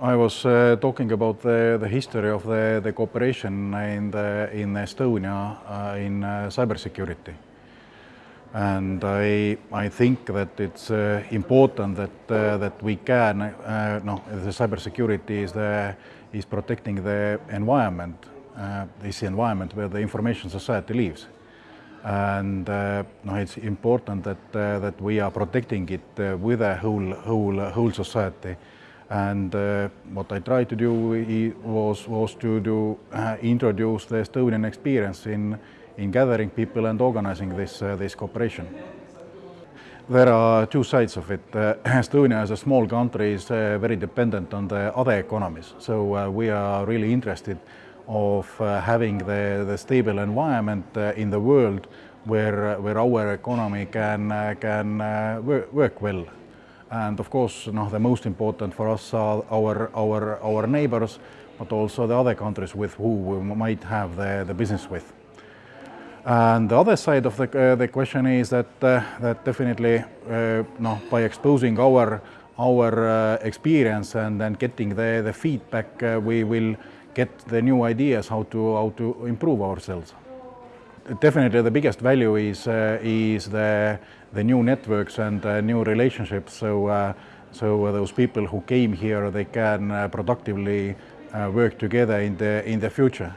I was uh, talking about the, the history of the, the cooperation in, the, in Estonia uh, in uh, cybersecurity. And I, I think that it's uh, important that, uh, that we can, uh, no, the cybersecurity is, the, is protecting the environment, this environment where the information society lives. And no, it's important that, that we are protecting it with a whole, whole, whole society and uh, what I tried to do was, was to do, uh, introduce the Estonian experience in, in gathering people and organizing this, uh, this cooperation. There are two sides of it. Uh, Estonia as a small country is uh, very dependent on the other economies, so uh, we are really interested of having the, the stable environment in the world where, where our economy can, can work well and of course, you know, the most important for us are our, our, our neighbors, but also the other countries with who we might have the, the business with. And the other side of the, uh, the question is that, uh, that definitely uh, no, by exposing our, our uh, experience and then getting the, the feedback, uh, we will get the new ideas how to, how to improve ourselves definitely the biggest value is uh, is the the new networks and uh, new relationships. So uh, so those people who came here they can uh, productively uh, work together in the in the future.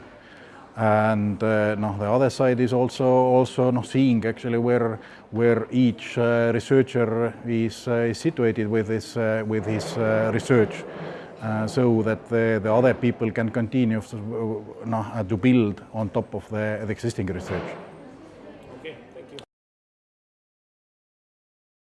And uh, no, the other side is also also no, seeing actually where where each researcher is, is situated with his with his research. Uh, so that the, the, other people can continue to, uh, to build on top of the, the existing research.